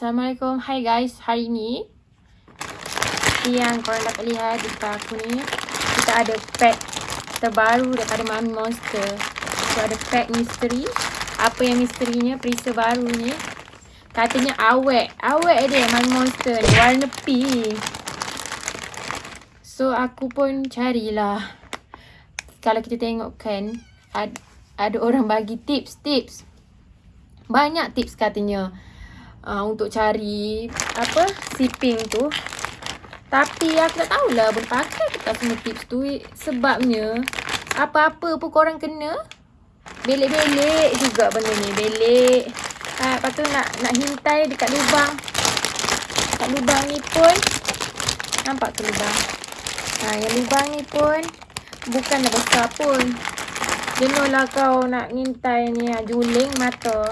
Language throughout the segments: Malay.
Assalamualaikum. Hai guys, hari ni yang korang dapat lihat di depan aku ni kita ada pack terbaru daripada Mami Monster. So ada pack misteri. Apa yang misterinya? Perisa baru ni. Katanya awet. Awet dia Mami Monster ni. Warna pink. So aku pun carilah. Kalau kita tengok kan ada, ada orang bagi tips-tips. Banyak tips katanya uh, untuk cari apa sipping tu. Tapi aku tak tahulah boleh pakai ke tak semua tips tu sebabnya apa-apa pun korang kena belik-belik juga benda ni. Belik. Ha, lepas tu nak nak hintai dekat lubang. Dekat lubang ni pun nampak ke lubang? Ha, yang lubang ni pun bukanlah besar pun. Jenuhlah kau nak ngintai ni juling mata.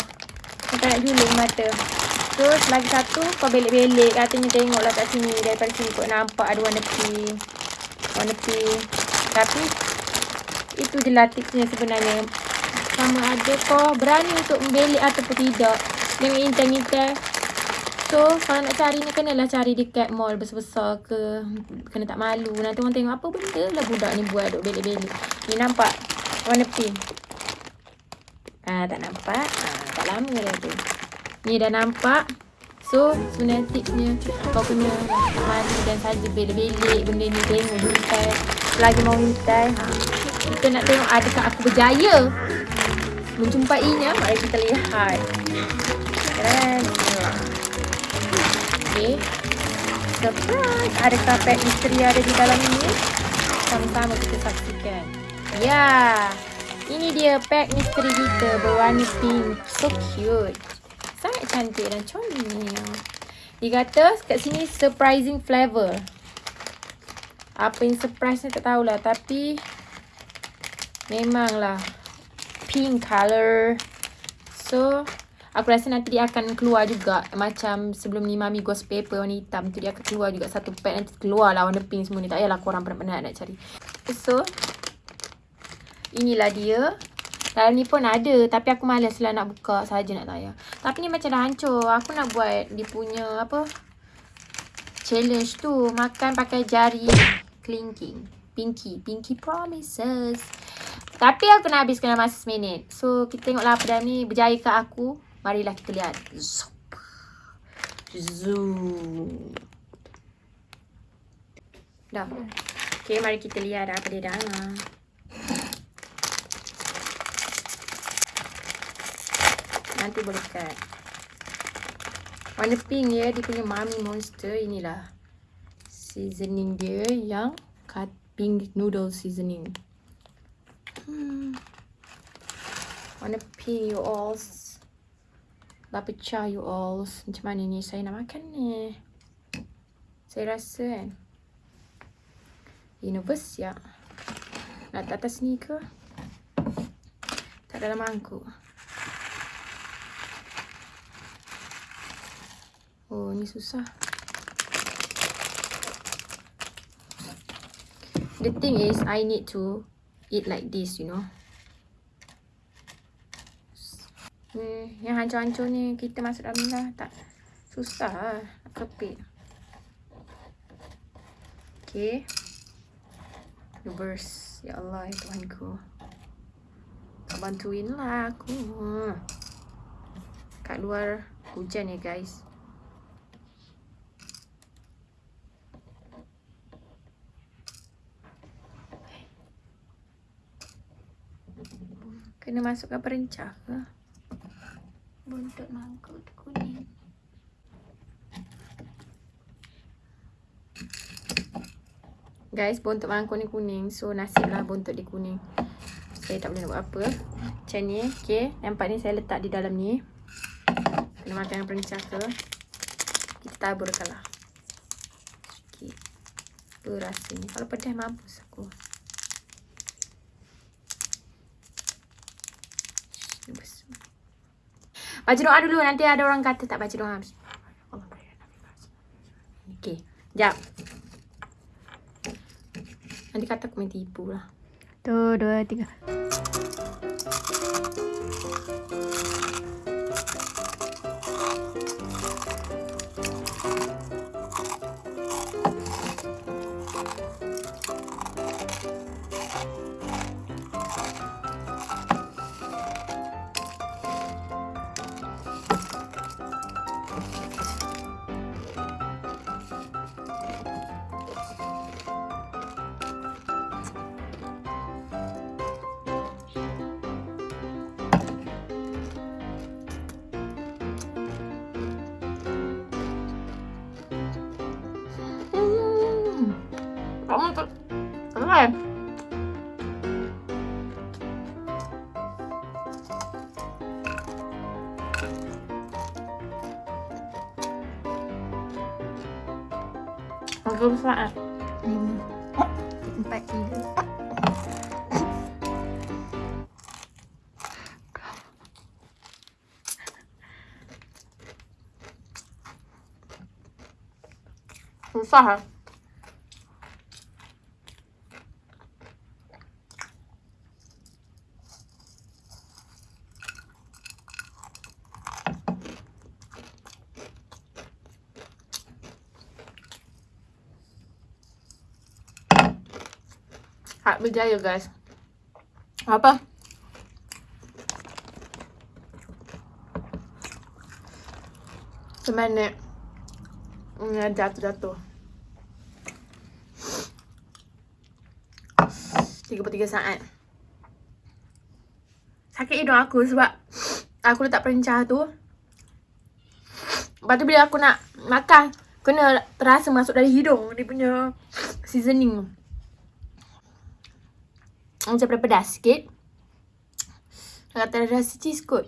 Kau nak juling mata. Terus lagi satu kau belik-belik katanya tengoklah kat sini daripada sini kau nampak ada warna pink. Warna pink. Tapi itu je lah tipsnya sebenarnya. Sama ada kau berani untuk membelik ataupun tidak. Jangan intai-intai. So kalau nak cari ni kenalah cari dekat mall besar-besar ke. Kena tak malu. Nanti orang tengok apa benda lah budak ni buat duk belik-belik. Ni nampak warna pink. Ah, tak nampak. Ah, tak lama tu. Ni dah nampak. So, sebenarnya tipsnya kau kena mandi dan saja belik-belik benda ni tengok hintai. Lagi mau hintai. Ha. Kita nak tengok adakah aku berjaya menjumpainya. Mari kita lihat. Keren. Okay. Surprise. Adakah pet misteri ada di dalam ini? Sama-sama kita saksikan. Ya. Yeah. Ini dia pack misteri kita berwarna pink. So cute sangat cantik dan comel. Dia kata kat sini surprising flavor. Apa yang surprise ni tak tahulah tapi memanglah pink color. So aku rasa nanti dia akan keluar juga macam sebelum ni Mami Ghost Paper warna hitam tu dia akan keluar juga satu pack nanti keluar lah warna pink semua ni. Tak payahlah korang pernah-pernah nak cari. So inilah dia dalam ni pun ada tapi aku malas lah nak buka saja nak tayar. Tapi ni macam dah hancur. Aku nak buat dia punya apa? Challenge tu makan pakai jari clinking. Pinky, pinky promises. Tapi aku nak habiskan dalam masa seminit. So kita tengoklah apa dah ni berjaya ke aku. Marilah kita lihat. Zoom. Dah. Okay, mari kita lihat apa dia dah. Nanti boleh cut. Warna pink ya. Dia punya Mami Monster. Inilah. Seasoning dia yang cut pink noodle seasoning. Hmm. Warna pink you all. Dah pecah you all. Macam mana ni saya nak makan ni. Saya rasa kan. Universe ya. Nak atas ni ke? Tak dalam mangkuk. Oh, ni susah. The thing is, I need to eat like this, you know. Ni, yang hancur-hancur ni kita masuk dalam ni lah. Tak susah lah. Kepit. Okay. Reverse. Ya Allah, ya Tuhanku. Tak bantuin lah aku. Kat luar hujan ya guys. Kena masukkan perencah ke? Buntut mangkuk tu kuning. Guys, buntut mangkuk ni kuning. So, nasib lah buntut dia kuning. Saya tak boleh nak buat apa. Macam ni. Okay. Nampak ni saya letak di dalam ni. Kena makan perencah ke. Kita taburkan lah. Sikit. Apa rasanya. Kalau pedas mampus aku. Baca doa dulu nanti ada orang kata tak baca doa. Okey, jap. Nanti kata aku main tipu lah. Tu, dua, tiga. Tiga saat. Lima. Empat, tiga. Susah lah. Hak berjaya guys. Apa? Seminit. Hmm, jatuh-jatuh. 33 saat. Sakit hidung aku sebab aku letak perencah tu. Lepas tu bila aku nak makan, kena terasa masuk dari hidung dia punya seasoning. Macam pedas sikit. Kata rasa cheese kot.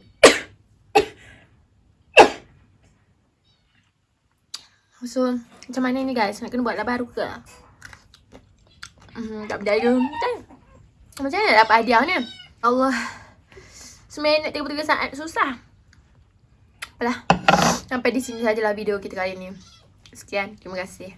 So, macam mana ni guys? Nak kena buat lah baru ke? Hmm, tak berdaya. Kan? Macam mana nak dapat hadiah ni? Allah. Seminit 33 saat. Susah. Apalah. Sampai di sini sajalah video kita kali ni. Sekian. Terima kasih.